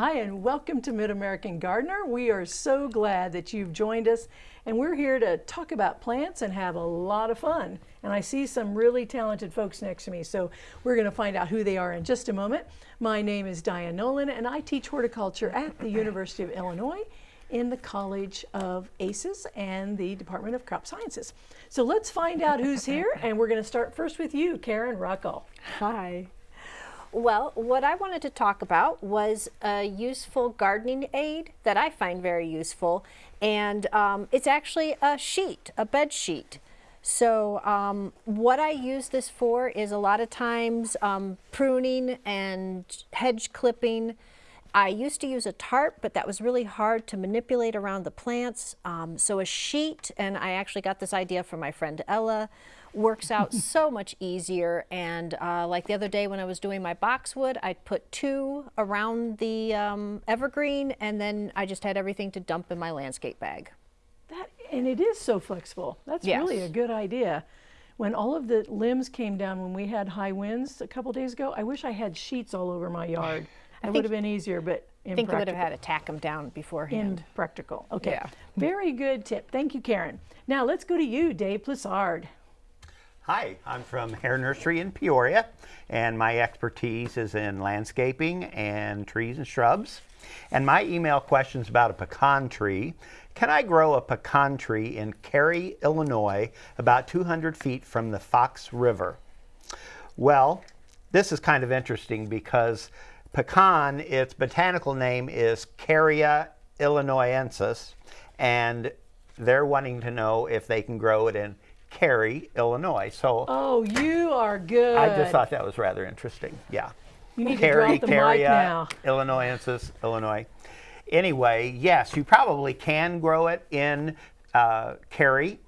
Hi, and welcome to Mid-American Gardener. We are so glad that you've joined us, and we're here to talk about plants and have a lot of fun. And I see some really talented folks next to me, so we're going to find out who they are in just a moment. My name is Diane Nolan, and I teach horticulture at the University of Illinois in the College of ACES and the Department of Crop Sciences. So let's find out who's here, and we're going to start first with you, Karen Ruckel. Hi. Well, what I wanted to talk about was a useful gardening aid that I find very useful. And um, it's actually a sheet, a bed sheet. So um, what I use this for is a lot of times um, pruning and hedge clipping. I used to use a tarp, but that was really hard to manipulate around the plants. Um, so a sheet, and I actually got this idea from my friend Ella, works out so much easier. And uh, like the other day when I was doing my boxwood, I put two around the um, evergreen and then I just had everything to dump in my landscape bag. That, and it is so flexible. That's yes. really a good idea. When all of the limbs came down when we had high winds a couple days ago, I wish I had sheets all over my yard. It would have been easier, but I think you would have had to tack them down beforehand. Impractical. Okay. Yeah. Very good tip. Thank you, Karen. Now let's go to you, Dave Plessard. Hi, I'm from Hoerr Nursery in Peoria, and my expertise is in landscaping and trees and shrubs. And my email question is about a pecan tree. Can I grow a pecan tree in Cary, Illinois, about 200 feet from the Fox River? Well, this is kind of interesting because pecan, its botanical name is Carya illinoisensis, and they're wanting to know if they can grow it in Cary, Illinois. So Oh, you are good. I just thought that was rather interesting. Yeah. You need Cary, to drop the Cary, mic now. Illinoisensis, Illinois. Anyway, yes, you probably can grow it in uh, Cary.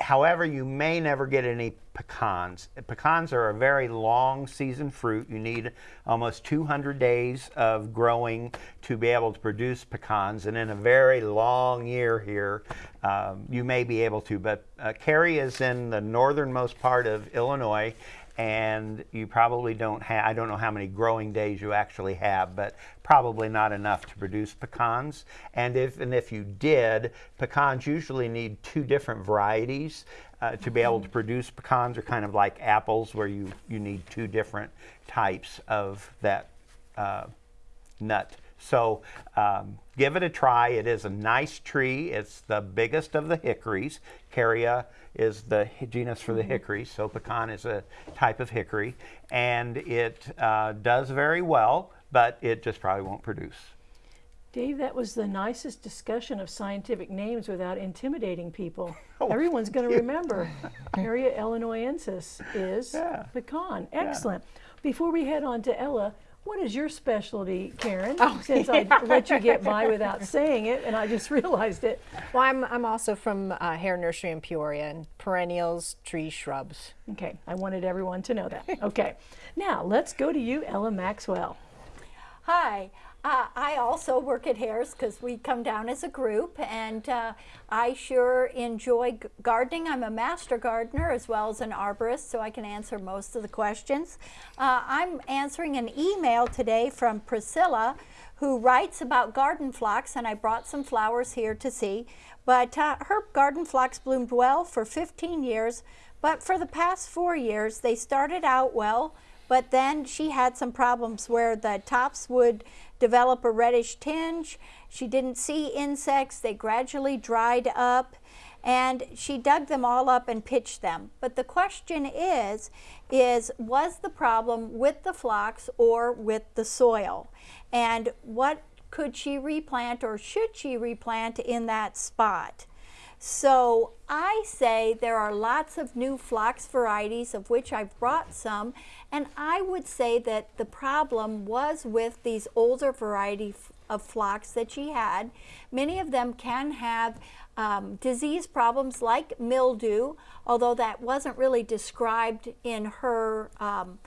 However, you may never get any pecans. Pecans are a very long season fruit. You need almost 200 days of growing to be able to produce pecans. And in a very long year here, um, you may be able to. But uh, Cary is in the northernmost part of Illinois and you probably don't have, I don't know how many growing days you actually have, but probably not enough to produce pecans. And if, and if you did, pecans usually need two different varieties uh, to be able to produce pecans are kind of like apples where you, you need two different types of that uh, nut. So um, give it a try. It is a nice tree. It's the biggest of the hickories. Carya is the genus for the mm-hmm. so pecan is a type of hickory. And it uh, does very well, but it just probably won't produce. Dave, that was the nicest discussion of scientific names without intimidating people. Oh, Everyone's going to remember. Carya illinoisensis is yeah. pecan. Excellent. Yeah. Before we head on to Ella, what is your specialty, Karen? Oh, Since yeah, I let you get by without saying it, and I just realized it. Well, I'm, I'm also from uh, Hoerr Nursery in Peoria, and perennials, trees, shrubs. Okay, I wanted everyone to know that. Okay, now let's go to you, Ella Maxwell. Hi. Uh, I also work at Hoerr's because we come down as a group and uh, I sure enjoy gardening. I'm a master gardener as well as an arborist so I can answer most of the questions. Uh, I'm answering an email today from Priscilla who writes about garden phlox and I brought some flowers here to see. But uh, her garden phlox bloomed well for 15 years but for the past four years they started out well but then she had some problems where the tops would develop a reddish tinge. She didn't see insects. They gradually dried up and she dug them all up and pitched them. But the question is, is was the problem with the phlox or with the soil? And what could she replant or should she replant in that spot? So I say there are lots of new phlox varieties of which I've brought some and I would say that the problem was with these older variety of phlox that she had. Many of them can have um, disease problems like mildew, although that wasn't really described in her um,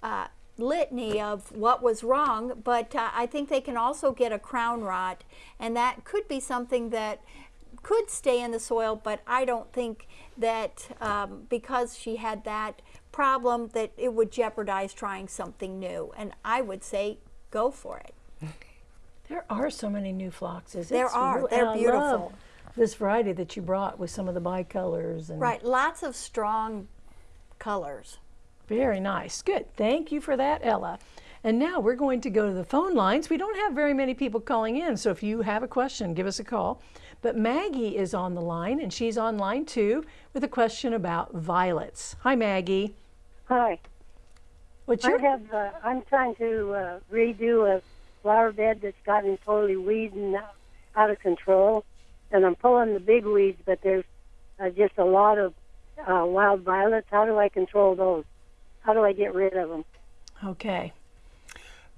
uh, litany of what was wrong, but uh, I think they can also get a crown rot, and that could be something that could stay in the soil, but I don't think that um, because she had that problem that it would jeopardize trying something new. And I would say go for it. There are so many new phloxes. There It's are. really- They're and I love beautiful. This variety that you brought with some of the bicolors and Right, lots of strong colors. Very nice. Good. Thank you for that, Ella. And now we're going to go to the phone lines. We don't have very many people calling in, so if you have a question, give us a call. But Maggie is on the line, and she's on line too with a question about violets. Hi, Maggie. Hi. What's I have, uh, I'm trying to uh, redo a flower bed that's gotten totally out- out of control, and I'm pulling the big weeds, but there's uh, just a lot of uh, wild violets. How do I control those? How do I get rid of them? okay?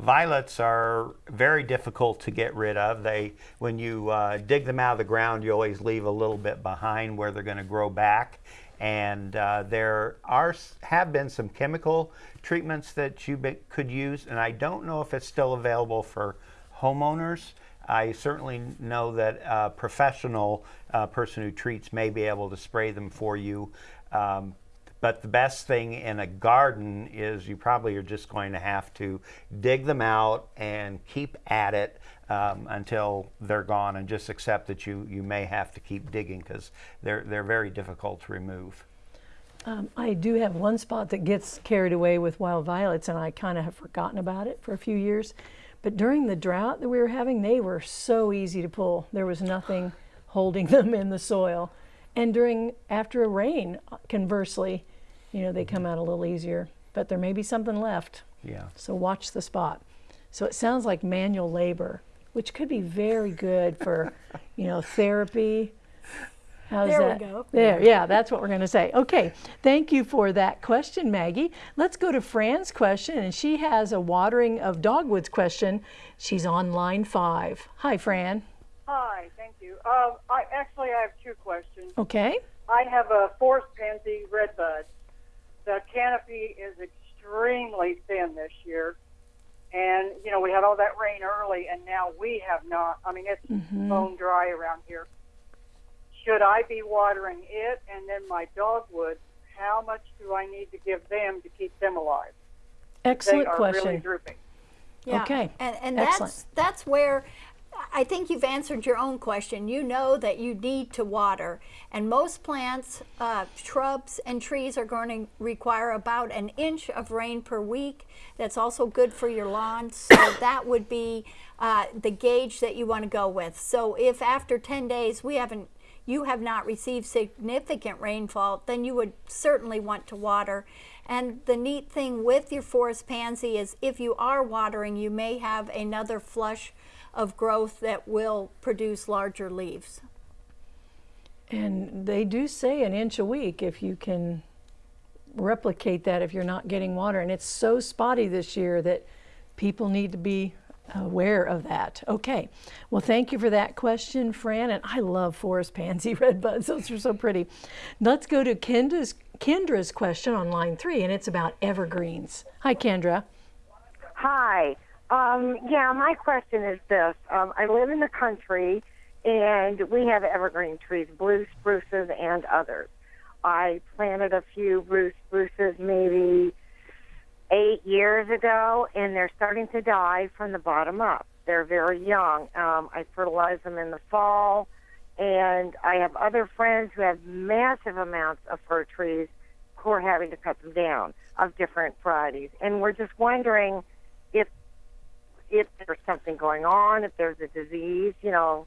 Violets are very difficult to get rid of. They, when you uh, dig them out of the ground, you always leave a little bit behind where they're going to grow back. And uh, there are have been some chemical treatments that you be, could use, and I don't know if it's still available for homeowners. I certainly know that a professional uh, person who treats may be able to spray them for you. Um, but the best thing in a garden is you probably are just going to have to dig them out and keep at it um, until they're gone and just accept that you, you may have to keep digging because they're, they're very difficult to remove. Um, I do have one spot that gets carried away with wild violets, and I kind of have forgotten about it for a few years. But during the drought that we were having, they were so easy to pull. There was nothing holding them in the soil. And during after a rain, conversely, you know, they come out a little easier. But there may be something left. Yeah. So watch the spot. So it sounds like manual labor, which could be very good for, you know, therapy. How's There we go. There, yeah, that's what we're going to say. Okay, thank you for that question, Maggie. Let's go to Fran's question, and she has a watering of dogwoods question. She's on line five. Hi, Fran. Hi, thank you. Um, I actually I have two questions. Okay. I have a forest pansy redbud. The canopy is extremely thin this year, and you know we had all that rain early, and now we have not. I mean, it's mm-hmm. bone dry around here. Should I be watering it and then my dogwood? How much do I need to give them to keep them alive? Excellent they are question. really drooping. Yeah. Okay, And, and excellent. that's that's where I think you've answered your own question. You know that you need to water, and most plants, uh, shrubs, and trees are going to require about an inch of rain per week. That's also good for your lawn. So that would be uh, the gauge that you want to go with. So if after 10 days we haven't you have not received significant rainfall, then you would certainly want to water. And the neat thing with your forest pansy is if you are watering, you may have another flush of growth that will produce larger leaves. And they do say an inch a week if you can replicate that if you're not getting water. And it's so spotty this year that people need to be aware of that. Okay. Well, thank you for that question, Fran. And I love forest pansy red buds. Those are so pretty. Let's go to Kendra's, Kendra's question on line three, and it's about evergreens. Hi, Kendra. Hi. Um, yeah, my question is this: um, I live in the country, and we have evergreen trees, blue spruces and others. I planted a few blue spruces maybe eight years ago, and they're starting to die from the bottom up. They're very young. Um, I fertilize them in the fall, and I have other friends who have massive amounts of fir trees who are having to cut them down of different varieties. And we're just wondering if there's something going on, if there's a disease, you know.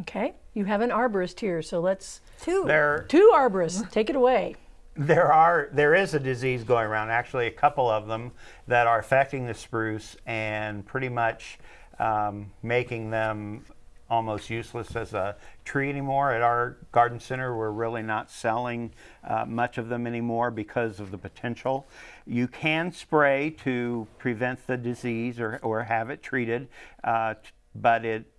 Okay. You have an arborist here, so let's, Two. There, two arborists, take it away. There are there is a disease going around. Actually, a couple of them that are affecting the spruce and pretty much um, making them almost useless as a tree anymore. At our garden center, we're really not selling uh, much of them anymore because of the potential. You can spray to prevent the disease or, or have it treated, uh, but it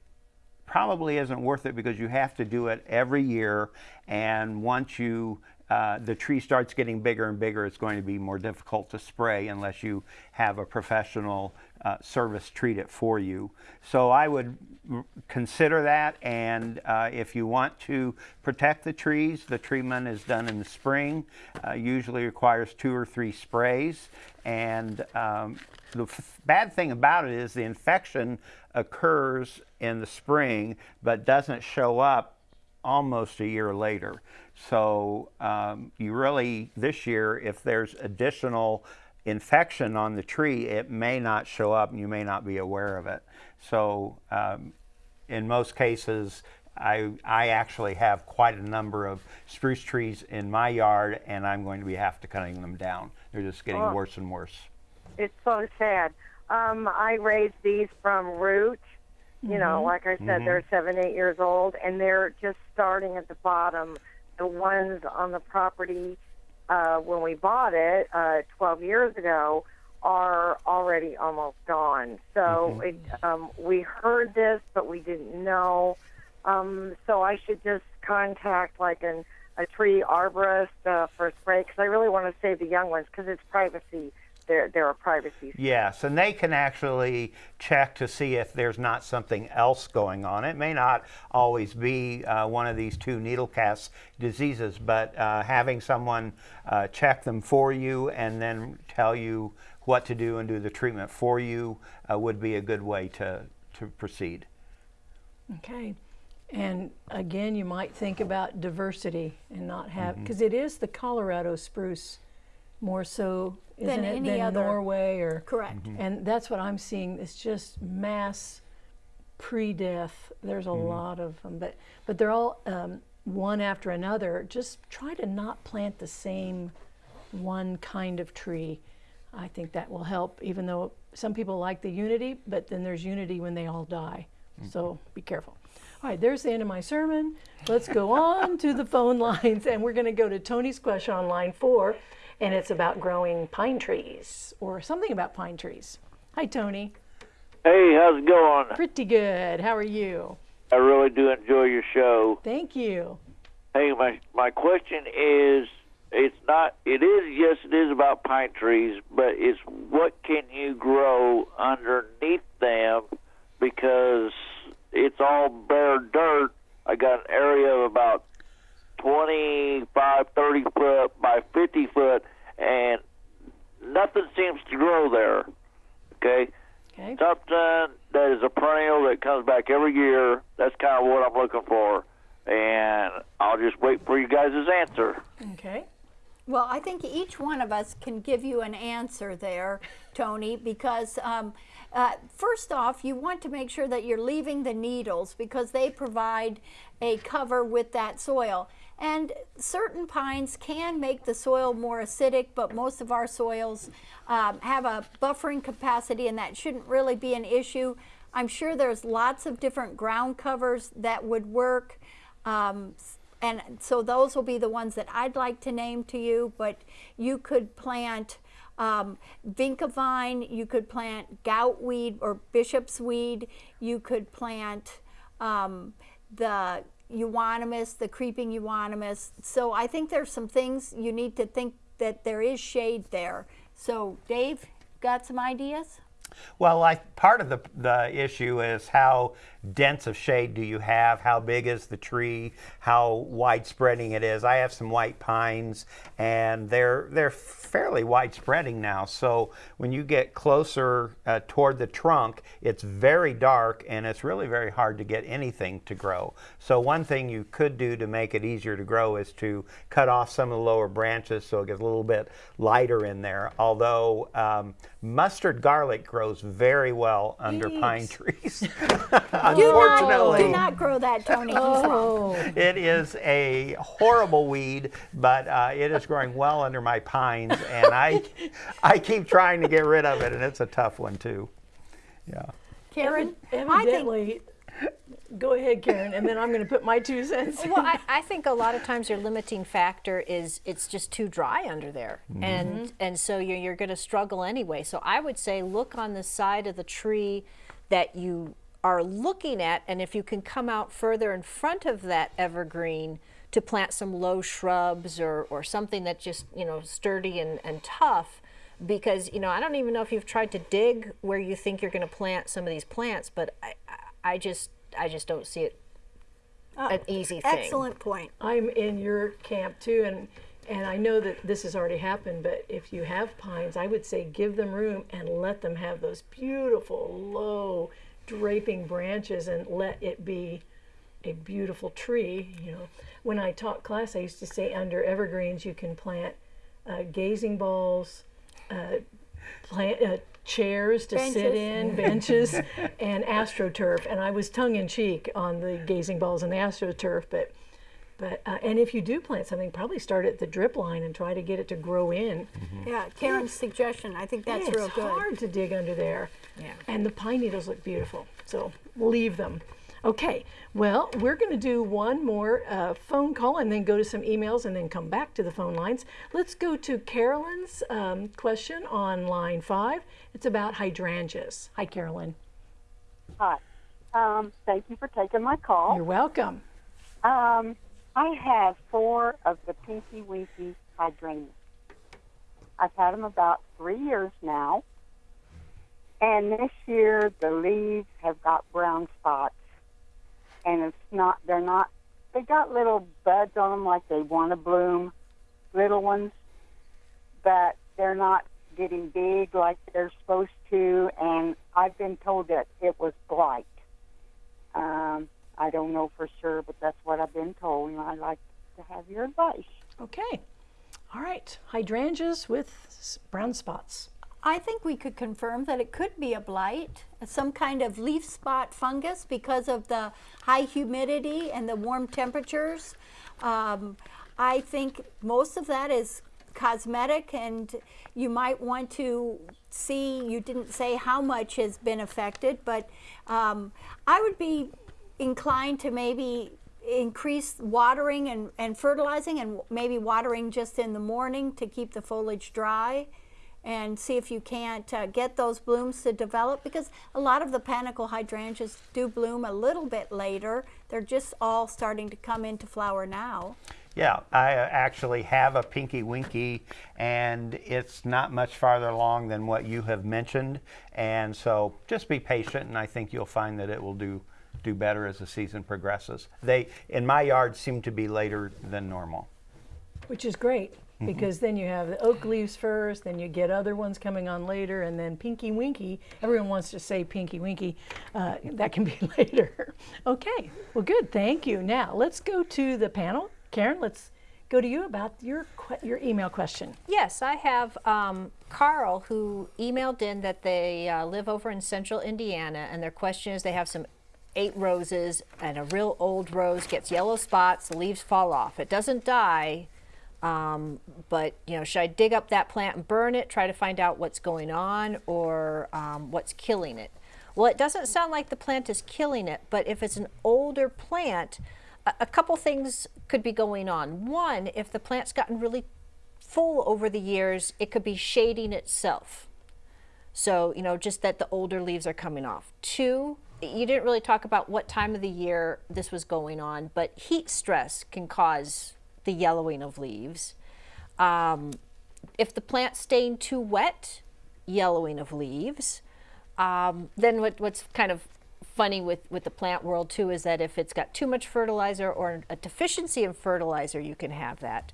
probably isn't worth it because you have to do it every year. And once you uh, the tree starts getting bigger and bigger, it's going to be more difficult to spray unless you have a professional uh, service treat it for you. So I would consider that, and uh, if you want to protect the trees, the treatment is done in the spring. Uh, usually requires two or three sprays, and um, the bad thing about it is the infection occurs in the spring, but doesn't show up almost a year later. So um, you really, this year, if there's additional infection on the tree, it may not show up and you may not be aware of it. So um, in most cases, I, I actually have quite a number of spruce trees in my yard and I'm going to be have to cutting them down. They're just getting Oh. worse and worse. It's so sad. Um, I raised these from root. You know, like I said, they're seven, eight years old, and they're just starting at the bottom. The ones on the property uh, when we bought it uh, 12 years ago are already almost gone. So it, um, we heard this, but we didn't know. Um, so I should just contact like an, a tree arborist uh, for a spray because I really want to save the young ones because it's privacy. They're, they're a privacy. Yes, and they can actually check to see if there's not something else going on. It may not always be uh, one of these two needle cast diseases, but uh, having someone uh, check them for you and then tell you what to do and do the treatment for you uh, would be a good way to, to proceed. Okay. And again, you might think about diversity and not have, Mm-hmm. because it is the Colorado spruce more so, isn't Than it, any than other- Norway or? Correct. Mm-hmm. And that's what I'm seeing. It's just mass pre-death. There's a mm-hmm. lot of them, but but they're all um, one after another. Just try to not plant the same one kind of tree. I think that will help. Even though some people like the unity, but then there's unity when they all die. Mm-hmm. So be careful. All right, there's the end of my sermon. Let's go on to the phone lines, and we're going to go to Tony's question on line four, and it's about growing pine trees or something about pine trees. Hi, Tony. Hey, how's it going? Pretty good. How are you? I really do enjoy your show. Thank you. Hey, my my question is, it's not. It is yes, it is about pine trees, but it's what can you grow underneath them because it's all bare dirt. I got an area of about 25, 30 foot by 50 foot, and nothing seems to grow there. Okay. Okay. something that is a perennial that comes back every year. That's kind of what I'm looking for, and I'll just wait for you guys' answer. Okay. Well, I think one of us can give you an answer there, Tony, because um, uh, first off, you want to make sure that you're leaving the needles because they provide a cover with that soil. And certain pines can make the soil more acidic, but most of our soils um, have a buffering capacity, and that shouldn't really be an issue. I'm sure there's lots of different ground covers that would work. Um, and so those will be the ones that I'd like to name to you, but you could plant um, vinca vine, you could plant goutweed or bishop's weed, you could plant um, the euonymus, the creeping euonymus. So I think there's some things you need to think that there is shade there. So Dave, got some ideas? Well, I, part of the, the issue is how dense of shade do you have? How big is the tree? How widespreading it is? I have some white pines, and they're they're fairly widespreading now. So when you get closer uh, toward the trunk, it's very dark, and it's really very hard to get anything to grow. So one thing you could do to make it easier to grow is to cut off some of the lower branches so it gets a little bit lighter in there. Although um, mustard garlic grows very well under pine Thanks. trees. Do not, Unfortunately, do not grow that, Tony. Oh, it is a horrible weed, but uh, it is growing well under my pines, and I, I keep trying to get rid of it, and it's a tough one too. Yeah. Karen, I think evidently. Go ahead, Karen, and then I'm going to put my two cents. in. well, I, I think a lot of times your limiting factor is it's just too dry under there, mm-hmm. and mm-hmm. and so you're, you're going to struggle anyway. So I would say look on the side of the tree that you are looking at, and if you can come out further in front of that evergreen to plant some low shrubs or, or something that's just, you know, sturdy and, and tough because, you know, I don't even know if you've tried to dig where you think you're going to plant some of these plants, but I, I- I just, I just don't see it an easy thing. Excellent point. I'm in your camp too, and and I know that this has already happened. But if you have pines, I would say give them room and let them have those beautiful low draping branches, and let it be a beautiful tree. You know, when I taught class, I used to say under evergreens you can plant uh, gazing balls, uh, plant uh, chairs to sit in, benches, and astroturf. And I was tongue in cheek on the gazing balls and the astroturf, but. But uh, and if you do plant something, probably start at the drip line and try to get it to grow in. Yeah, Karen's suggestion. I think that's Yeah, real good. it's hard to dig under there. Yeah. And the pine needles look beautiful, so leave them. Okay, well, we're going to do one more uh, phone call and then go to some emails and then come back to the phone lines. Let's go to Carolyn's um, question on line five. It's about hydrangeas. Hi, Carolyn. Hi. Um, thank you for taking my call. You're welcome. Um, I have four of the Pinky Winky hydrangeas. I've had them about three years now. And this year the leaves have got brown spots. And it's not, they're not, they got little buds on them like they want to bloom, little ones, but they're not getting big like they're supposed to. And I've been told that it was blight. Um, I don't know for sure, but that's what I've been told, and I'd like to have your advice. Okay. All right. Hydrangeas with brown spots. I think we could confirm that it could be a blight, some kind of leaf spot fungus because of the high humidity and the warm temperatures. Um, I think most of that is cosmetic, and you might want to see. You didn't say how much has been affected, but um, I would be inclined to maybe increase watering and, and fertilizing and maybe watering just in the morning to keep the foliage dry and see if you can't uh, get those blooms to develop because a lot of the panicle hydrangeas do bloom a little bit later. They're just all starting to come into flower now. Yeah, I uh, actually have a Pinky Winky, and it's not much farther along than what you have mentioned. And so just be patient, and I think you'll find that it will do do better as the season progresses. They, in my yard, seem to be later than normal. Which is great because then you have the oak leaves first, then you get other ones coming on later, and then Pinky Winky. Everyone wants to say Pinky Winky. Uh, that can be later. okay, well, good. Thank you. Now let's go to the panel. Karen, let's go to you about your your email question. Yes, I have um, Carl who emailed in that they uh, live over in central Indiana, and their question is they have some eight roses, and a real old rose gets yellow spots, the leaves fall off. It doesn't die, um, but you know, should I dig up that plant and burn it, try to find out what's going on, or um, what's killing it? Well, it doesn't sound like the plant is killing it, but if it's an older plant, a, a couple things could be going on. One, if the plant's gotten really full over the years, it could be shading itself. So, you know, just that the older leaves are coming off. Two, you didn't really talk about what time of the year this was going on, but heat stress can cause the yellowing of leaves. Um, if the plant's staying too wet, yellowing of leaves. Um, then what, what's kind of funny with, with the plant world too is that if it's got too much fertilizer or a deficiency in fertilizer, you can have that.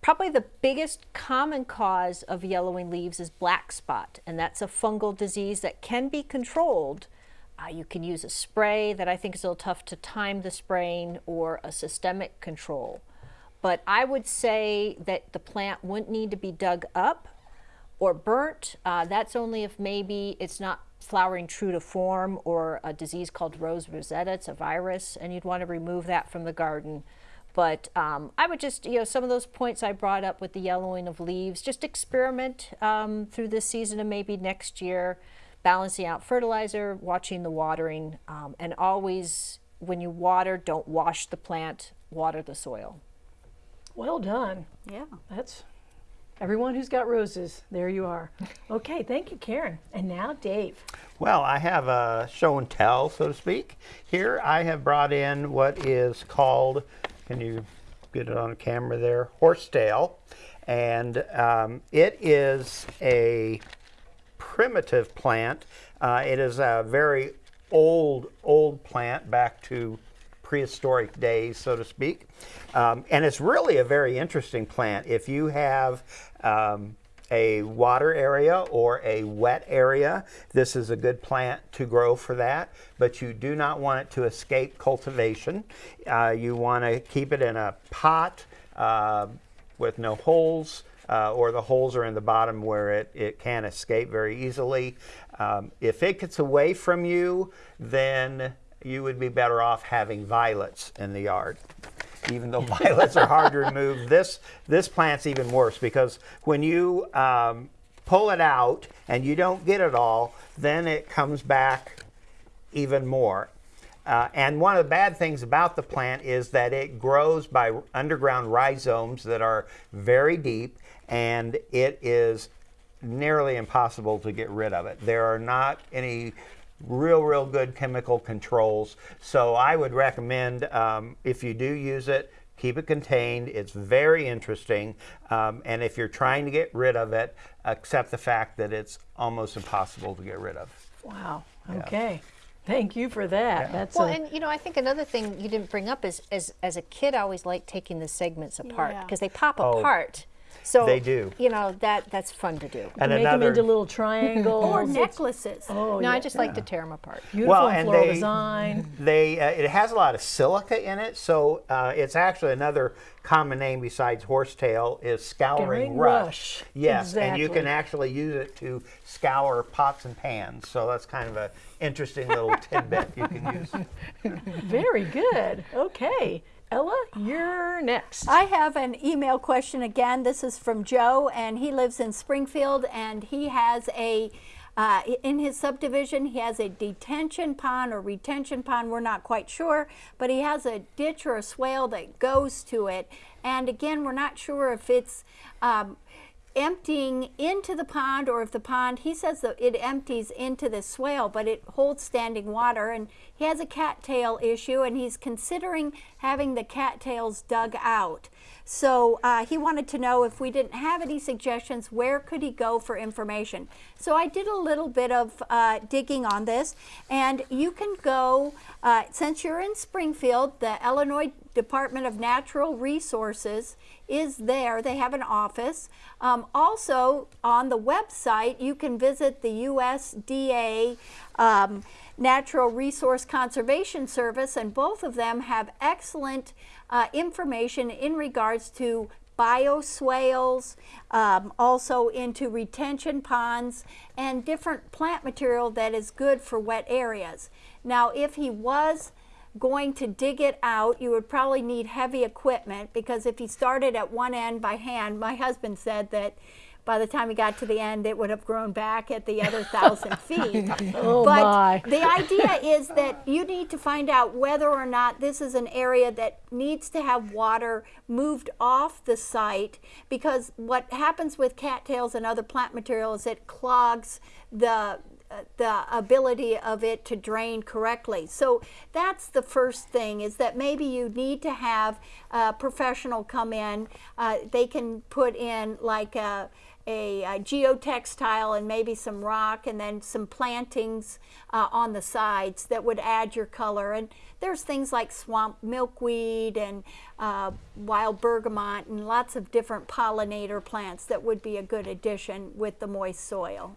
Probably the biggest common cause of yellowing leaves is black spot, and that's a fungal disease that can be controlled. Uh, you can use a spray that I think is a little tough to time the spraying or a systemic control. But I would say that the plant wouldn't need to be dug up or burnt. Uh, that's only if maybe it's not flowering true to form or a disease called rose rosetta. It's a virus, and you'd want to remove that from the garden. But um, I would just, you know, some of those points I brought up with the yellowing of leaves, just experiment um, through this season and maybe next year, balancing out fertilizer, watching the watering, um, and always when you water, don't wash the plant, water the soil. Well done. Yeah. That's everyone who's got roses. There you are. Okay, thank you, Karen. And now Dave. Well, I have a show and tell, so to speak. Here I have brought in what is called, can you get it on camera there, horsetail. And um, it is a primitive plant. Uh, it is a very old, old plant back to prehistoric days, so to speak. Um, and it's really a very interesting plant. If you have um, a water area or a wet area, this is a good plant to grow for that, but you do not want it to escape cultivation. Uh, you want to keep it in a pot uh, with no holes. Uh, or the holes are in the bottom where it, it can escape very easily. Um, if it gets away from you, then you would be better off having violets in the yard even though violets are hard to remove. This this plant's even worse because when you um, pull it out and you don't get it all, then it comes back even more. Uh, and one of the bad things about the plant is that it grows by underground rhizomes that are very deep, and it is nearly impossible to get rid of it. There are not any real, real good chemical controls. So I would recommend um, if you do use it, keep it contained. It's very interesting. Um, and if you're trying to get rid of it, accept the fact that it's almost impossible to get rid of. Wow. Okay. Thank you for that. That's Well, a, and you know, I think another thing you didn't bring up is, as as a kid, I always liked taking the segments apart Yeah. because they pop Oh, apart. So they do. You know that that's fun to do. And make them into little triangles. Or necklaces. Oh, no, yeah. I just like to tear them apart. Beautiful Well, and and floral they- design. They uh, it has a lot of silica in it, so uh, it's actually another common name besides horsetail is scouring Scouring rush. rush. Yes, and you can actually use it to scour pots and pans. So that's kind of a interesting little tidbit you can use. Very good. Okay. Ella, you're next. I have an email question again. This is from Joe, and he lives in Springfield, and he has a uh, in his subdivision, he has a detention pond or retention pond, we're not quite sure, but he has a ditch or a swale that goes to it. And again, we're not sure if it's um, emptying into the pond or if the pond, he says that it empties into the swale, but it holds standing water. And he has a cattail issue and he's considering having the cattails dug out. So uh, he wanted to know if we didn't have any suggestions, where could he go for information? So I did a little bit of uh, digging on this, and you can go, uh, since you're in Springfield, the Illinois Department of Natural Resources is there. They have an office. Um, also, on the website, you can visit the USDA. Um, Natural Resource Conservation Service, and both of them have excellent uh, information in regards to bioswales, um, also into retention ponds, and different plant material that is good for wet areas. Now, if he was going to dig it out, you would probably need heavy equipment because if he started at one end by hand, my husband said that by the time he got to the end, it would have grown back at the other thousand feet. Oh, but my. the idea is that you need to find out whether or not this is an area that needs to have water moved off the site because what happens with cattails and other plant material is it clogs the the ability of it to drain correctly. So that's the first thing is that maybe you need to have a professional come in. Uh, they can put in like a, a, a geotextile and maybe some rock and then some plantings uh, on the sides that would add your color. And there's things like swamp milkweed and uh, wild bergamot and lots of different pollinator plants that would be a good addition with the moist soil.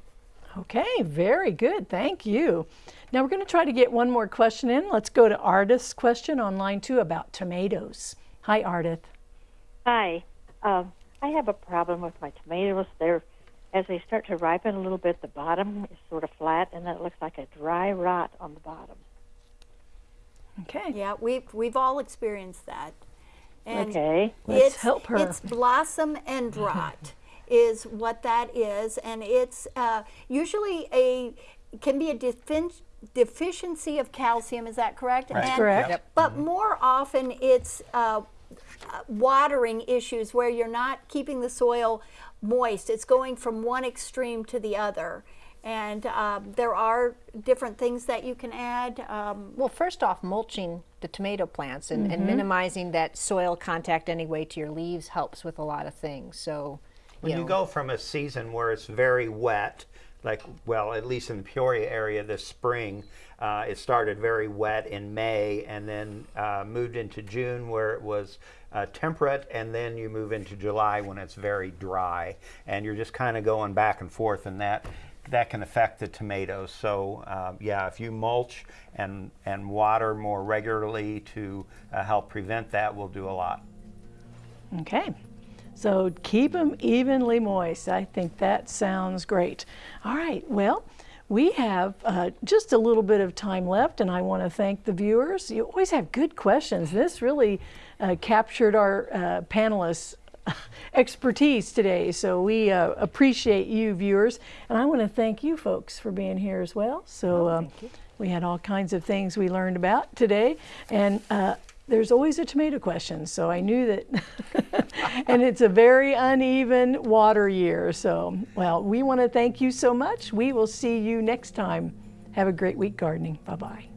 Okay, very good. Thank you. Now we're going to try to get one more question in. Let's go to Ardith's question on line two about tomatoes. Hi, Ardith. Hi. Um, I have a problem with my tomatoes. They're as they start to ripen a little bit, the bottom is sort of flat, and then it looks like a dry rot on the bottom. Okay. Yeah, we've we've all experienced that. And Okay. Let's it's, help her. It's blossom end rot is what that is, and it's uh, usually a can be a defin- deficiency of calcium. Is that correct? Right. And- Correct. Yep. But more often, it's uh, uh, watering issues where you're not keeping the soil moist. It's going from one extreme to the other. And um, there are different things that you can add. Um, Well, first off, mulching the tomato plants and, and minimizing that soil contact anyway to your leaves helps with a lot of things. So, When you know, go from a season where it's very wet, like, well, at least in the Peoria area this spring, uh, it started very wet in May and then uh, moved into June where it was uh, temperate, and then you move into July when it's very dry. And you're just kind of going back and forth, and that. That can affect the tomatoes. So, uh, yeah, if you mulch and, and water more regularly to uh, help prevent that, will do a lot. Okay. So keep them evenly moist. I think that sounds great. All right. Well, we have uh, just a little bit of time left, and I want to thank the viewers. You always have good questions. This really uh, captured our uh, panelists' expertise today, so we uh, appreciate you, viewers. And I want to thank you folks for being here as well. So um, we had all kinds of things we learned about today, and uh, there's always a tomato question, so I knew that. and it's a very uneven water year. So, well, we want to thank you so much. We will see you next time. Have a great week gardening. Bye bye.